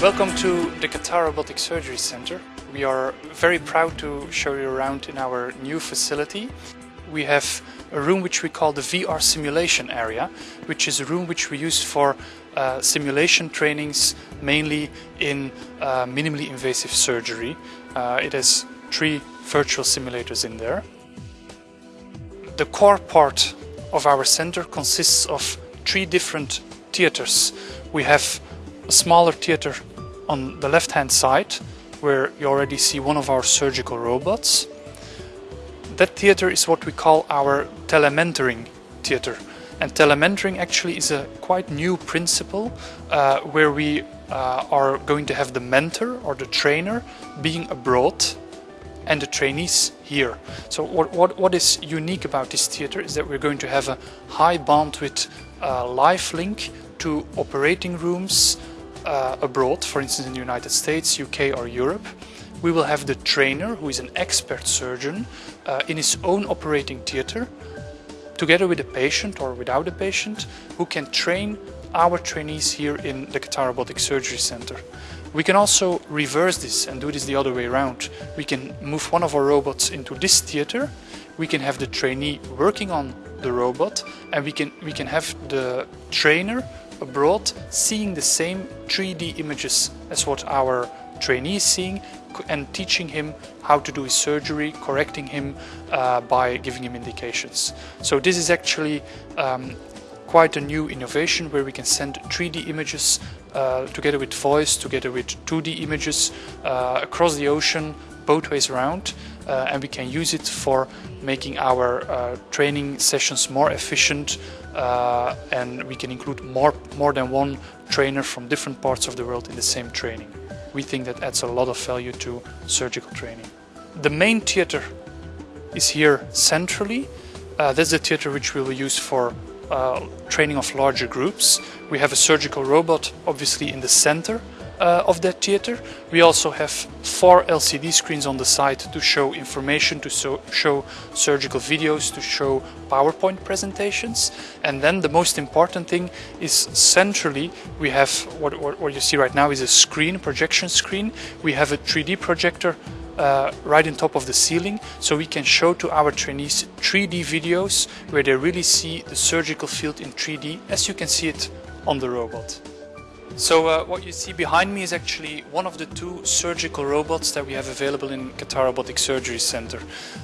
Welcome to the Qatar Robotic Surgery Center. We are very proud to show you around in our new facility. We have a room which we call the VR simulation area, which is a room which we use for uh, simulation trainings, mainly in uh, minimally invasive surgery. Uh, it has three virtual simulators in there. The core part of our center consists of three different theaters. We have a smaller theater on the left hand side where you already see one of our surgical robots. That theater is what we call our telementoring theater. And telementoring actually is a quite new principle uh, where we uh, are going to have the mentor or the trainer being abroad and the trainees here. So what, what, what is unique about this theater is that we're going to have a high bandwidth uh, live link to operating rooms, uh, abroad, for instance in the United States, UK or Europe, we will have the trainer, who is an expert surgeon, uh, in his own operating theater, together with a patient or without a patient, who can train our trainees here in the Qatar Robotic Surgery Center. We can also reverse this and do this the other way around. We can move one of our robots into this theater, we can have the trainee working on the robot, and we can, we can have the trainer abroad seeing the same 3D images as what our trainee is seeing and teaching him how to do his surgery, correcting him uh, by giving him indications. So this is actually um, quite a new innovation where we can send 3D images uh, together with voice, together with 2D images uh, across the ocean, both ways around, uh, and we can use it for making our uh, training sessions more efficient, uh, and we can include more, more than one trainer from different parts of the world in the same training. We think that adds a lot of value to surgical training. The main theater is here centrally. Uh, that's the theater which we will use for uh, training of larger groups. We have a surgical robot obviously in the center uh, of that theater. We also have four LCD screens on the side to show information, to so show surgical videos, to show PowerPoint presentations. And then the most important thing is centrally we have what, what, what you see right now is a screen, projection screen. We have a 3D projector uh, right on top of the ceiling so we can show to our trainees 3D videos where they really see the surgical field in 3D as you can see it on the robot. So uh, what you see behind me is actually one of the two surgical robots that we have available in Qatar Robotic Surgery Center.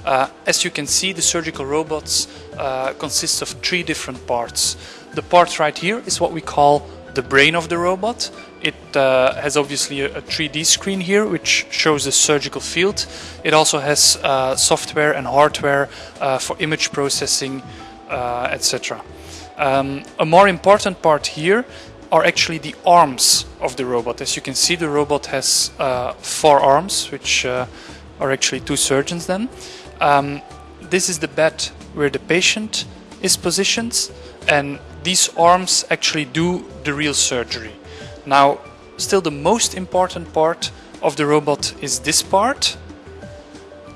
Uh, as you can see, the surgical robots uh, consist of three different parts. The part right here is what we call the brain of the robot. It uh, has obviously a, a, 3D screen here which shows the surgical field. It also has uh, software and hardware uh, for image processing, etc. Um, a more important part here are actually the arms of the robot. As you can see, the robot has uh, four arms, which uh, are actually two surgeons then. Um, this is the bed where the patient is positioned, and these arms actually do the real surgery. Now, still the most important part of the robot is this part.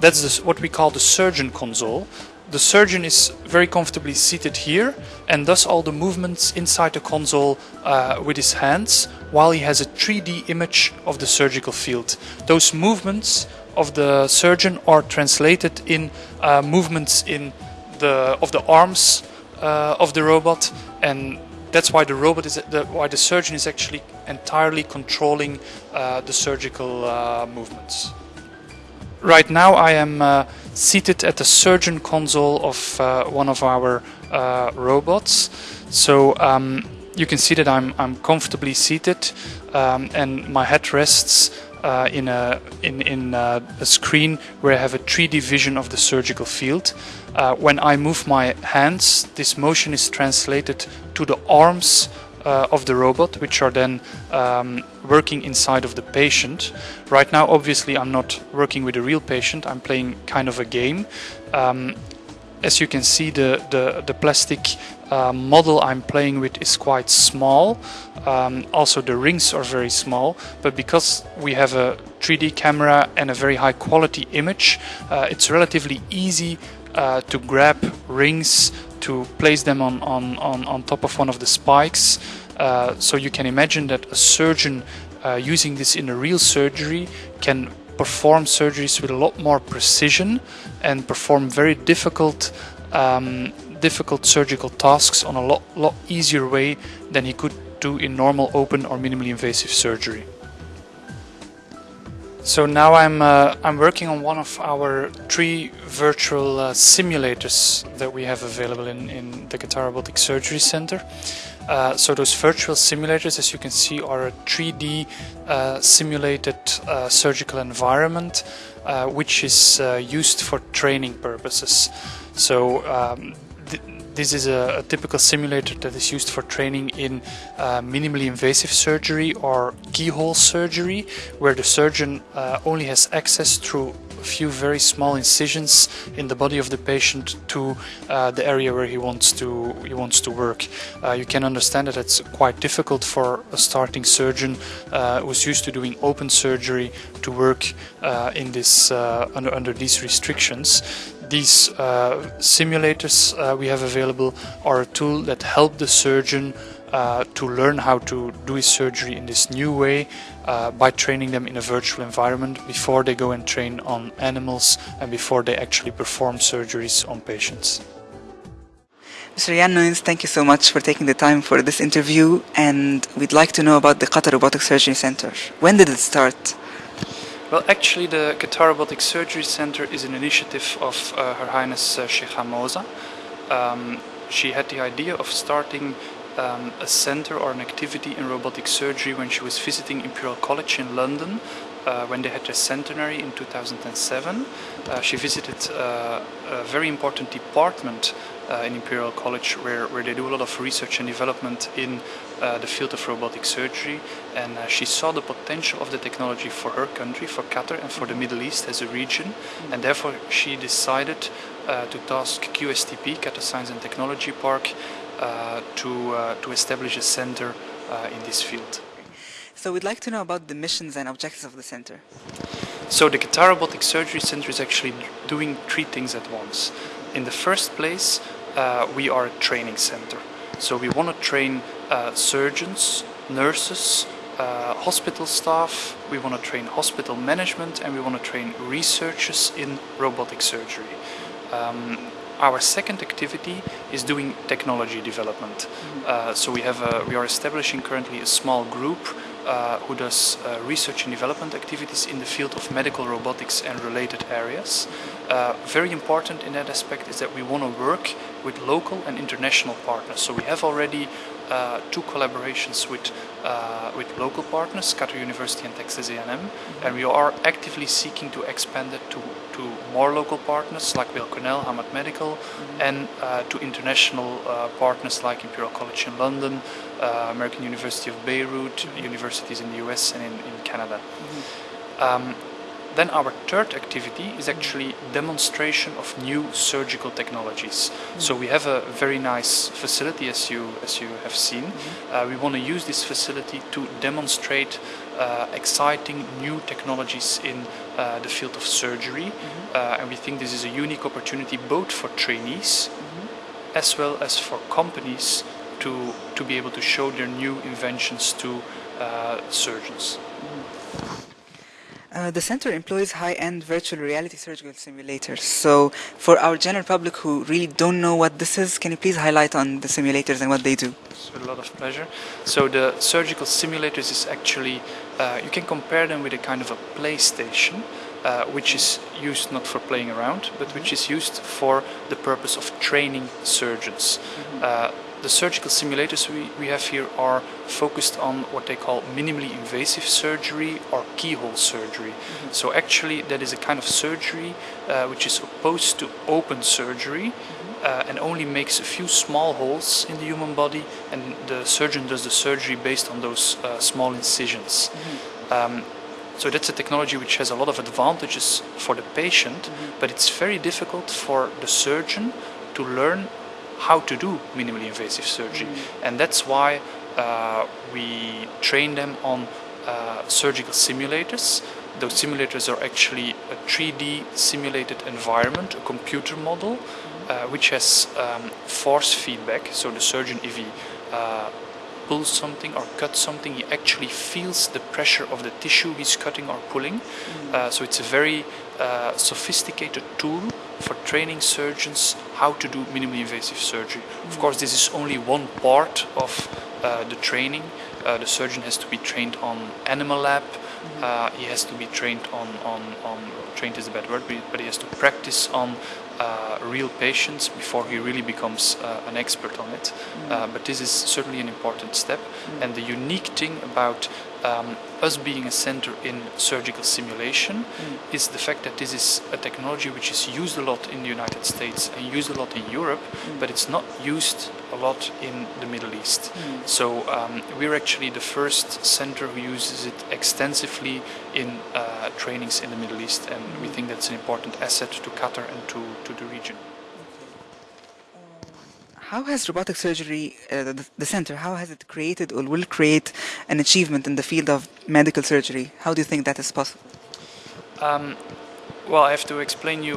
That's what we call the surgeon console, the surgeon is very comfortably seated here and does all the movements inside the console uh, with his hands while he has a 3D image of the surgical field. Those movements of the surgeon are translated in uh, movements in the of the arms uh, of the robot and that's why the robot is the, why the surgeon is actually entirely controlling uh, the surgical uh, movements. Right now I am uh, seated at the surgeon console of uh, one of our uh, robots. So um, you can see that I'm, I'm comfortably seated um, and my head rests uh, in, a, in, in uh, a screen where I have a 3D vision of the surgical field. Uh, when I move my hands, this motion is translated to the arms uh, of the robot, which are then um, working inside of the patient. Right now, obviously, I'm not working with a real patient. I'm playing kind of a game. Um, as you can see, the the, the plastic uh, model I'm playing with is quite small. Um, also, the rings are very small. But because we have a 3D camera and a very high quality image, uh, it's relatively easy uh, to grab rings to place them on, on, on, on top of one of the spikes. Uh, so you can imagine that a surgeon uh, using this in a real surgery can perform surgeries with a lot more precision and perform very difficult um, difficult surgical tasks on a lot, lot easier way than he could do in normal open or minimally invasive surgery. So now I'm uh, I'm working on one of our three virtual uh, simulators that we have available in, in the Qatar Robotic Surgery Center. Uh, so those virtual simulators, as you can see, are a 3D uh, simulated uh, surgical environment, uh, which is used for training purposes. So um, this is a, a, typical simulator that is used for training in uh, minimally invasive surgery or keyhole surgery, where the surgeon uh, only has access through a few very small incisions in the body of the patient to uh, the area where he wants to he wants to work. Uh, you can understand that it's quite difficult for a starting surgeon uh, who's used to doing open surgery to work uh, in this under under these restrictions these uh, simulators uh, we have available are a tool that help the surgeon uh, to learn how to do his surgery in this new way uh, by training them in a virtual environment before they go and train on animals and before they actually perform surgeries on patients. Mr. Jan Noyens, thank you so much for taking the time for this interview and we'd like to know about the Qatar Robotic Surgery Center. When did it start? Well, actually, the Qatar Robotic Surgery Center is an initiative of uh, Her Highness uh, Sheikha Moza. Um, she had the idea of starting um, a center or an activity in robotic surgery when she was visiting Imperial College in London uh, when they had their centenary in 2007. Uh, she visited uh, a very important department uh, in Imperial College where, where they do a lot of research and development in the field of robotic surgery and uh, she saw the potential of the technology for her country, for Qatar and for the Middle East as a region mm-hmm. and therefore she decided uh, to task QSTP, Qatar Science and Technology Park, uh, to, uh, to establish a center in this field. So we'd like to know about the missions and objectives of the center. So the Qatar Robotic Surgery Center is actually doing three things at once. In the first place, uh, we are a training center. So we want to train uh, surgeons, nurses, uh, hospital staff, we want to train hospital management and we want to train researchers in robotic surgery. Um, our second activity is doing technology development. Mm-hmm. Uh, so we have a, we are establishing currently a small group uh, who does uh, research and development activities in the field of medical robotics and related areas. Uh, very important in that aspect is that we want to work with local and international partners. So we have already uh, two collaborations with uh, with local partners, Qatar University and Texas A&M, mm -hmm. and we are actively seeking to expand it to, to more local partners like Weill Cornell, Hamad Medical, mm -hmm. and uh, to international uh, partners like Imperial College in London, uh, American University of Beirut, mm -hmm. universities in the US and in, in Canada. Um, then our third activity is actually demonstration of new surgical technologies. Mm. So we have a very nice facility as you as you have seen. Mm -hmm. uh, we want to use this facility to demonstrate uh, exciting new technologies in uh, the field of surgery. Mm -hmm. and we think this is a unique opportunity both for trainees -hmm. as well as for companies to, to be able to show their new inventions to uh, surgeons. Uh, the center employs high-end virtual reality surgical simulators. So for our general public who really don't know what this is, can you please highlight on the simulators and what they do? With a lot of pleasure. So the surgical simulators is actually, uh, you can compare them with a kind of a PlayStation, uh, which is used not for playing around, but which is used for the purpose of training surgeons. Mm -hmm the surgical simulators we, we have here are focused on what they call minimally invasive surgery or keyhole surgery. Mm -hmm. So actually that is a kind of surgery uh, which is opposed to open surgery mm -hmm. uh, and only makes a few small holes in the human body and the surgeon does the surgery based on those uh, small incisions. Mm -hmm. um, so that's a technology which has a lot of advantages for the patient, mm-hmm. but it's very difficult for the surgeon to learn how to do minimally invasive surgery. Mm. And that's why we train them on uh, surgical simulators. Those simulators are actually a 3D simulated environment, a computer model, uh, which has um, force feedback. So the surgeon, if he uh, pulls something or cuts something, he actually feels the pressure of the tissue he's cutting or pulling. Uh, so it's a very uh, sophisticated tool for training surgeons how to do minimally invasive surgery. Of course, this is only one part of uh, the training. Uh, the surgeon has to be trained on animal lab. Uh, he has to be trained on, on, on trained is a bad word, but he- but he has to practice on uh, real patients before he really becomes uh, an expert on it. Uh, but this is certainly an important step. And the unique thing about um, us being a center in surgical simulation is the fact that this is a technology which is used a lot in the United States and used a lot in Europe, but it's not used a lot in the Middle East. So um, we're actually the first center who uses it extensively in uh, trainings in the Middle East, and we think that's an important asset to Qatar and to, to the region. How has robotic surgery, uh, the, the center, how has it created or will create an achievement in the field of medical surgery? How do you think that is possible? Um, well, I have to explain you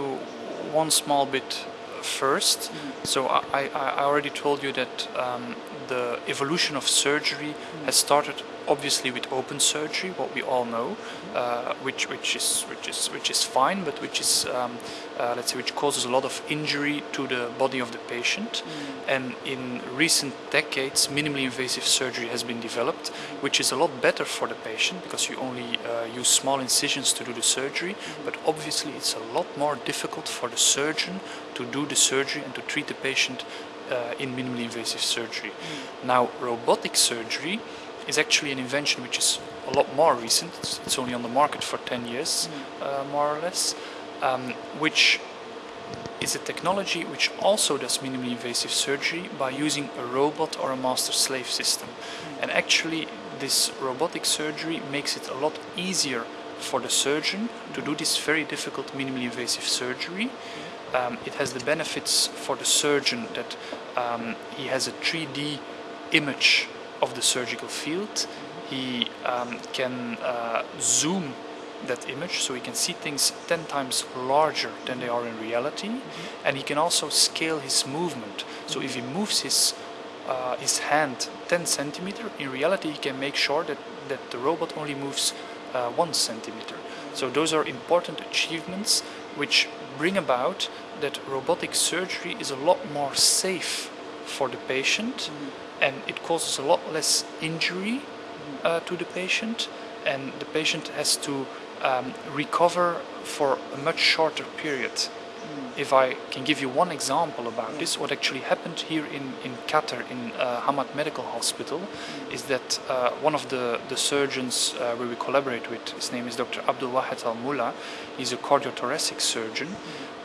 one small bit first. So I, I, I already told you that um, the evolution of surgery has started obviously with open surgery, what we all know, uh, which which is which is which is fine, but which is um, uh, let's say which causes a lot of injury to the body of the patient. And in recent decades, minimally invasive surgery has been developed, which is a lot better for the patient because you only uh, use small incisions to do the surgery. But obviously, it's a lot more difficult for the surgeon to do the surgery and to treat the patient uh, in minimally invasive surgery. Now, robotic surgery is actually an invention which is a lot more recent. It's, it's only on the market for 10 years, uh, more or less, um, which is a technology which also does minimally invasive surgery by using a robot or a master slave system. And actually, this robotic surgery makes it a lot easier for the surgeon to do this very difficult minimally invasive surgery. Um, it has the benefits for the surgeon that um, he has a 3D image of the surgical field. He um, can uh, zoom that image so he can see things 10 times larger than they are in reality. And he can also scale his movement. So if he moves his uh, his hand 10 centimeter in reality he can make sure that, that the robot only moves uh, 1 centimeter. So those are important achievements which bring about that robotic surgery is a lot more safe for the patient and it causes a lot less injury uh, to the patient and the patient has to um, recover for a much shorter period. If I can give you one example about this, what actually happened here in, in Qatar, in uh, Hamad Medical Hospital, is that uh, one of the, the surgeons uh, where we collaborate with, his name is Dr. Abdul Wahid Al Mula, he's a cardiothoracic surgeon.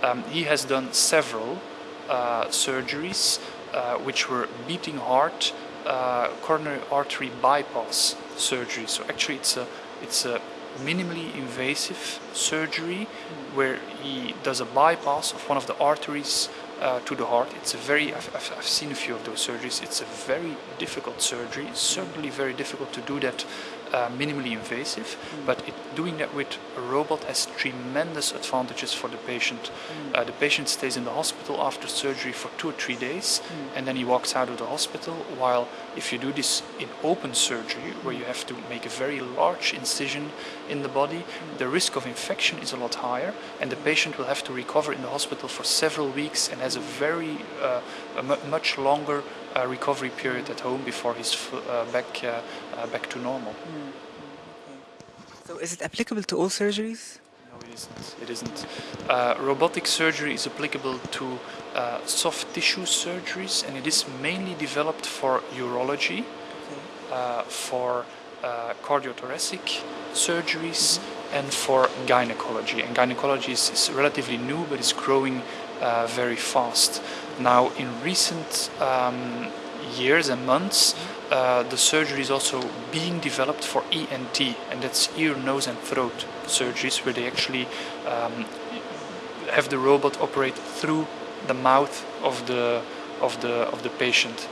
Um, he has done several uh, surgeries uh, which were beating heart, uh, coronary artery bypass surgery. So actually, it's a it's a minimally invasive surgery where he does a bypass of one of the arteries uh, to the heart. It's a very I've, I've, I've seen a few of those surgeries. It's a very difficult surgery. It's certainly very difficult to do that uh, minimally invasive, but it, doing that with a robot has tremendous advantages for the patient. Uh, the patient stays in the hospital after surgery for two or three days, and then he walks out of the hospital. While if you do this in open surgery, where you have to make a very large incision in the body, the risk of infection is a lot higher, and the patient will have to recover in the hospital for several weeks and has a very uh, a much longer uh, recovery period at home before he's uh, back uh, back to normal. So is it applicable to all surgeries? No, it isn't. It isn't. Uh, robotic surgery is applicable to uh, soft tissue surgeries, and it is mainly developed for urology, uh, for uh, cardiothoracic surgeries, and for gynecology. And gynecology is, is relatively new, but it's growing uh, very fast. Now, in recent um, years and months, uh, the surgery is also being developed for ENT, and that's ear, nose, and throat surgeries, where they actually um, have the robot operate through the mouth of the of the of the patient.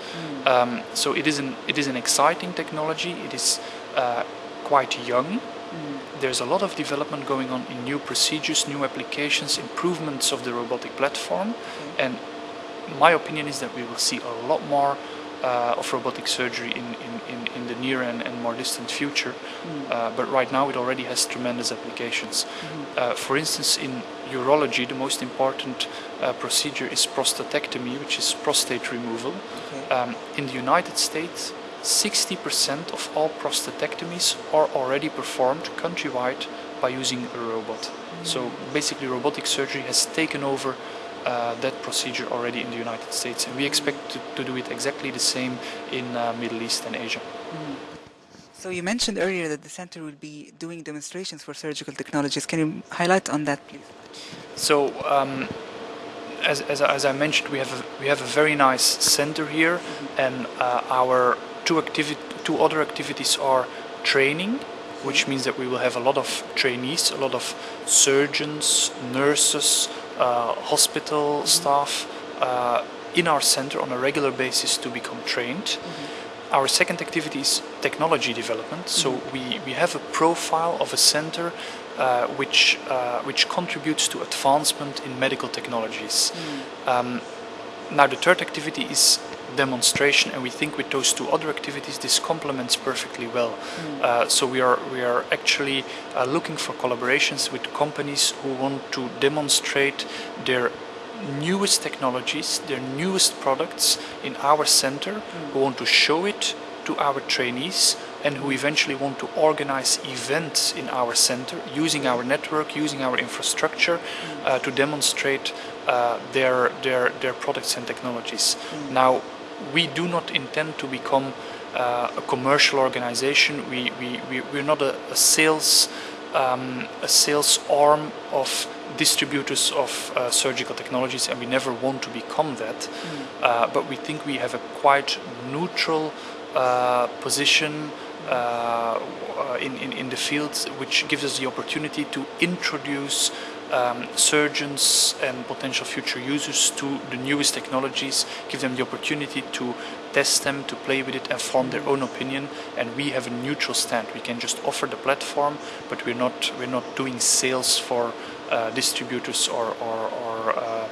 Um, so it is an it is an exciting technology. It is uh, quite young. There's a lot of development going on in new procedures, new applications, improvements of the robotic platform, and my opinion is that we will see a lot more uh, of robotic surgery in, in, in, in the near and, and more distant future. Uh, but right now it already has tremendous applications. Uh, for instance, in urology, the most important uh, procedure is prostatectomy, which is prostate removal. Okay. Um, in the United States, 60% of all prostatectomies are already performed countrywide by using a robot. So basically, robotic surgery has taken over uh, that procedure already in the United States, and we expect to, to do it exactly the same in uh, Middle East and Asia. So you mentioned earlier that the center will be doing demonstrations for surgical technologies. Can you highlight on that, please? So, um, as, as, I- as I mentioned, we have a, we have a very nice center here, and uh, our two two other activities are training, which means that we will have a lot of trainees, a lot of surgeons, nurses, uh, hospital staff uh, in our center on a regular basis to become trained. Our second activity is technology development. So we, we have a profile of a center uh, which uh, which contributes to advancement in medical technologies. Um, now the third activity is demonstration, and we think with those two other activities this complements perfectly well. Uh, so we are we are actually uh, looking for collaborations with companies who want to demonstrate their newest technologies, their newest products in our center, who want to show it to our trainees and who eventually want to organize events in our center using our network, using our infrastructure uh, to demonstrate uh, their, their, their products and technologies. Now, we do not intend to become uh, a commercial organization. We, we, we, we're not a, a sales um, a sales arm of distributors of uh, surgical technologies, and we never want to become that. Uh, but we think we have a quite neutral uh, position uh, uh, in, in, in the field, which gives us the opportunity to introduce um, surgeons and potential future users to the newest technologies, give them the opportunity to test them, to play with it, and form their own opinion. And we have a neutral stand. We can just offer the platform, but we're not we're not doing sales for uh, distributors or or or, uh,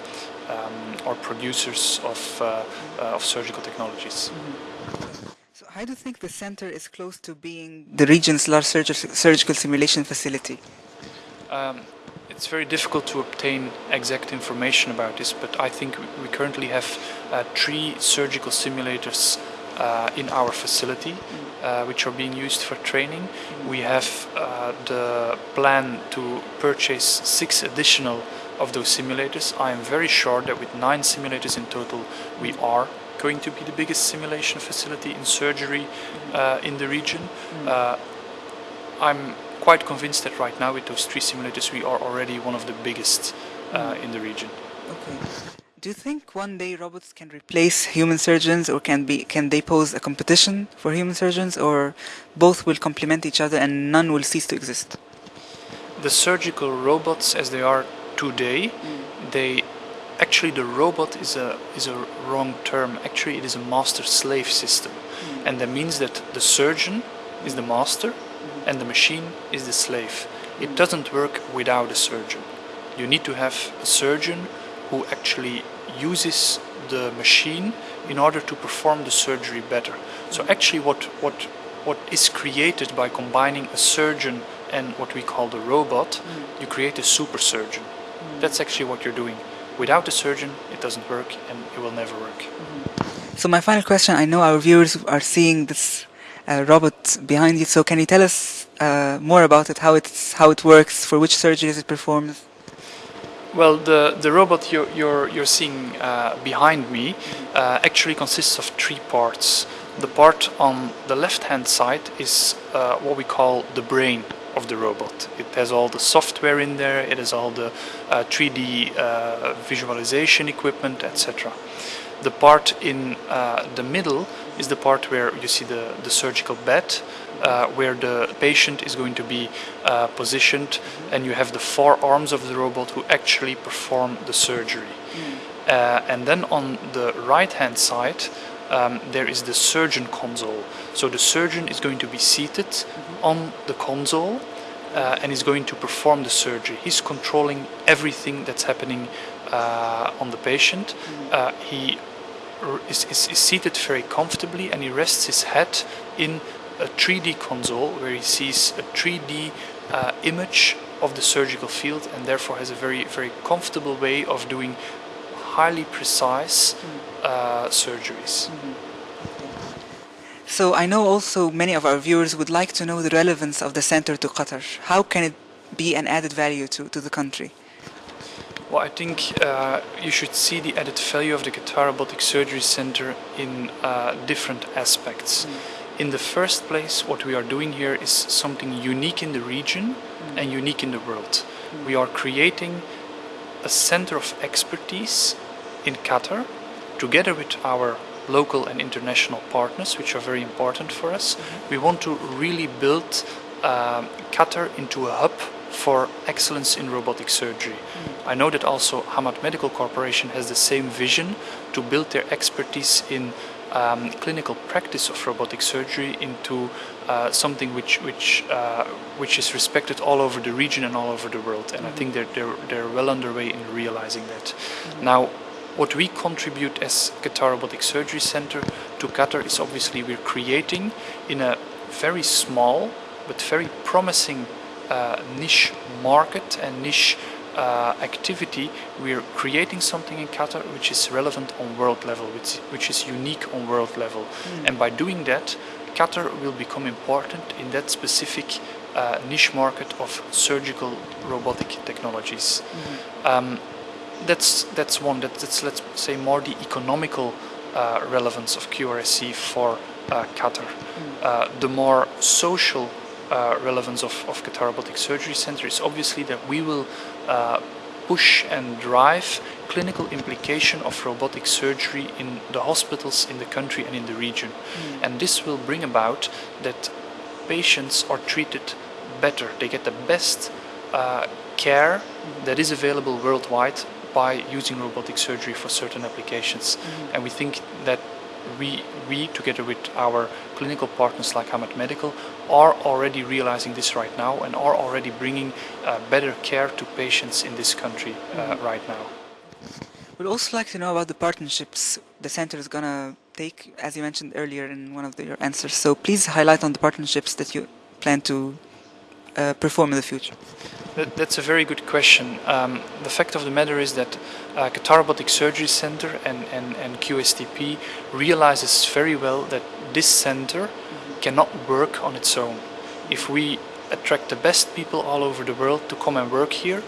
um, or producers of uh, uh, of surgical technologies. So how do you think the center is close to being the region's large surgi- surgical simulation facility? Um, it's very difficult to obtain exact information about this, but I think we- currently have uh, three surgical simulators uh, in our facility, uh, which are being used for training. We have uh, the plan to purchase six additional of those simulators. I am very sure that with nine simulators in total, we are going to be the biggest simulation facility in surgery uh, in the region. Uh, I'm quite convinced that right now with those three simulators we are already one of the biggest uh, in the region. Okay. Do you think one day robots can replace human surgeons, or can be can they pose a competition for human surgeons, or both will complement each other and none will cease to exist? The surgical robots as they are today, they actually the robot is a is a wrong term. Actually it is a master slave system. And that means that the surgeon is the master and the machine is the slave. It doesn't work without a surgeon. You need to have a surgeon who actually uses the machine in order to perform the surgery better. So actually what what what is created by combining a surgeon and what we call the robot, mm. you create a super surgeon. Mm. That's actually what you're doing. Without a surgeon, it doesn't work and it will never work. Mm-hmm. So my final question: I know our viewers are seeing this robot behind you. So can you tell us uh, more about it? How it's how it works? For which surgeries it performs? Well, the, the robot you're, you're, you're seeing uh, behind me uh, actually consists of three parts. The part on the left hand side is uh, what we call the brain of the robot. It has all the software in there, it has all the uh, 3D uh, visualization equipment, etc. The part in uh, the middle is the part where you see the, the surgical bed, uh, where the patient is going to be uh, positioned, and you have the four arms of the robot who actually perform the surgery. Uh, and then on the right hand side, um, there is the surgeon console. So the surgeon is going to be seated on the console uh, and is going to perform the surgery. He's controlling everything that's happening uh, on the patient. Uh, he is, is, is seated very comfortably and he rests his head in a 3D console where he sees a 3D uh, image of the surgical field and therefore has a very very comfortable way of doing highly precise uh, surgeries. So I know also many of our viewers would like to know the relevance of the center to Qatar. How can it be an added value to, to the country? Well, I think uh, you should see the added value of the Qatar Robotic Surgery Center in uh, different aspects. In the first place, what we are doing here is something unique in the region and unique in the world. We are creating a center of expertise in Qatar together with our local and international partners, which are very important for us. We want to really build um, Qatar into a hub for excellence in robotic surgery. I know that also Hamad Medical Corporation has the same vision to build their expertise in um, clinical practice of robotic surgery into uh, something which which uh, which is respected all over the region and all over the world. And I think they're, they're they're well underway in realizing that. Now, what we contribute as Qatar Robotic Surgery Center to Qatar is obviously we're creating in a very small but very promising uh, niche market and niche uh, activity, we are creating something in Qatar which is relevant on world level, which, which is unique on world level. And by doing that, Qatar will become important in that specific uh, niche market of surgical robotic technologies. Um, that's that's one. That, that's let's say more the economical uh, relevance of QRSC for uh, Qatar. Uh, the more social uh, relevance of, of Qatar Robotic Surgery Center is obviously that we will uh, push and drive clinical implication of robotic surgery in the hospitals in the country and in the region. And this will bring about that patients are treated better. They get the best uh, care that is available worldwide by using robotic surgery for certain applications. And we think that we, we, together with our clinical partners like Hamad Medical, are already realizing this right now and are already bringing uh, better care to patients in this country uh, right now. We'd also like to know about the partnerships the center is gonna take, as you mentioned earlier in one of the, your answers. So please highlight on the partnerships that you plan to uh, perform in the future. That, that's a very good question. Um, the fact of the matter is that uh, Qatar Robotic Surgery Center and, and, and QSTP realizes very well that this center cannot work on its own. If we attract the best people all over the world to come and work here,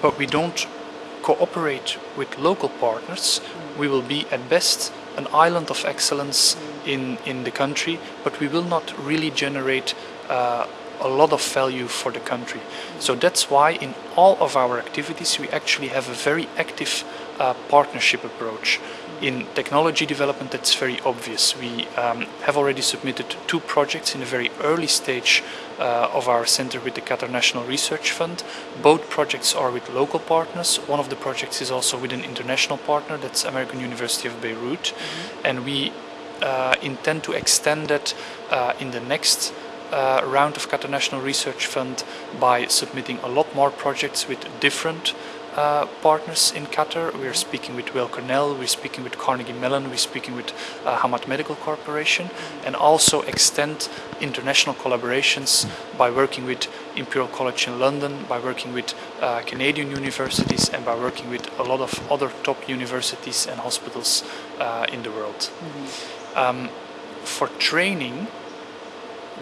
but we don't cooperate with local partners, we will be at best an island of excellence in, in the country, but we will not really generate uh, a lot of value for the country. So that's why in all of our activities we actually have a very active uh, partnership approach. In technology development, that's very obvious. We um, have already submitted two projects in a very early stage uh, of our center with the Qatar National Research Fund. Both projects are with local partners. One of the projects is also with an international partner, that's American University of Beirut. And we uh, intend to extend that uh, in the next uh, round of Qatar National Research Fund by submitting a lot more projects with different uh, partners in Qatar. We're speaking with Weill Cornell, we're speaking with Carnegie Mellon, we're speaking with uh, Hamad Medical Corporation, and also extend international collaborations by working with Imperial College in London, by working with uh, Canadian universities, and by working with a lot of other top universities and hospitals uh, in the world. Um, for training,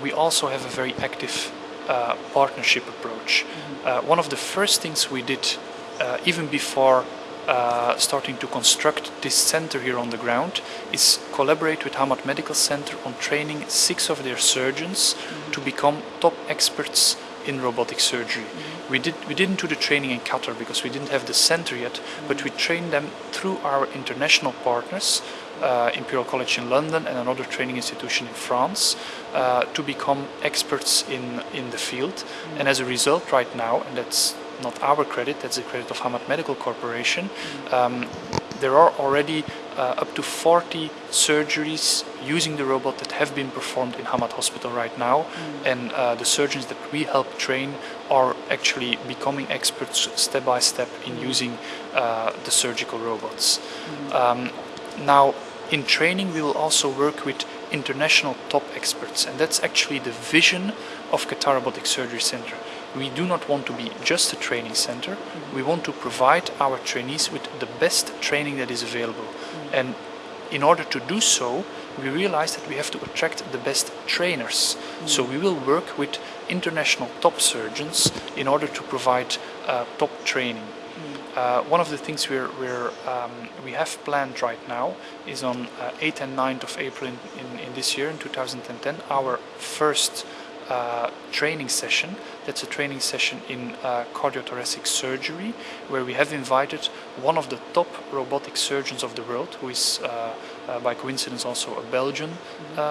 we also have a very active uh, partnership approach. Uh, one of the first things we did, uh, even before uh, starting to construct this center here on the ground, is collaborate with Hamad Medical Center on training six of their surgeons to become top experts in robotic surgery. We did we didn't do the training in Qatar because we didn't have the center yet, but we trained them through our international partners uh, Imperial College in London and another training institution in France uh, to become experts in, in the field. And as a result, right now, and that's not our credit, that's the credit of Hamad Medical Corporation, um, there are already uh, up to 40 surgeries using the robot that have been performed in Hamad Hospital right now. And uh, the surgeons that we help train are actually becoming experts step by step in using uh, the surgical robots. Um, Now, in training, we will also work with international top experts, and that's actually the vision of Qatar Robotic Surgery Center. We do not want to be just a training center. Mm-hmm. We want to provide our trainees with the best training that is available. Mm-hmm. And in order to do so, we realize that we have to attract the best trainers. Mm. So we will work with international top surgeons in order to provide uh, top training. Uh, one of the things we're, we're um, we have planned right now is on uh, 8th and 9th of April in, in, in, this year, in 2010, our first uh, training session. That's a training session in uh, cardiothoracic surgery, where we have invited one of the top robotic surgeons of the world, who is uh, uh by coincidence also a Belgian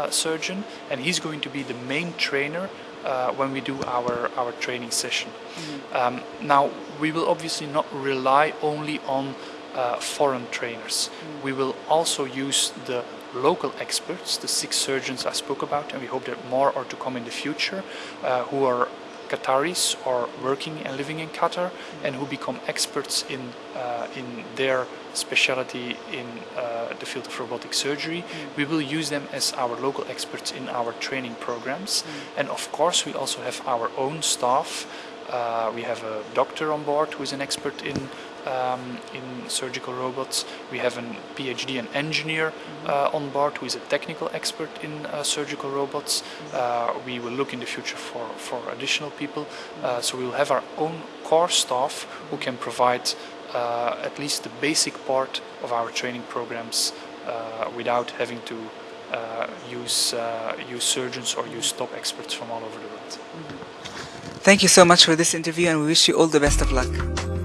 surgeon, and he's going to be the main trainer uh, when we do our, our training session. Mm. Um, now, we will obviously not rely only on uh, foreign trainers. Mm. We will also use the local experts, the six surgeons I spoke about, and we hope that more are to come in the future, uh, who are Qataris or working and living in Qatar and who become experts in uh, in their specialty in uh, the field of robotic surgery. Mm. We will use them as our local experts in our training programs, mm. and of course we also have our own staff. Uh, we have a doctor on board who is an expert in um, in surgical robots. We have a PhD and engineer mm-hmm. uh, on board who is a technical expert in uh, surgical robots. Mm-hmm. Uh, we will look in the future for, for additional people. Uh, so we will have our own core staff who can provide uh, at least the basic part of our training programs uh, without having to use, use surgeons or use top experts from all over the world. Thank you so much for this interview and we wish you all the best of luck.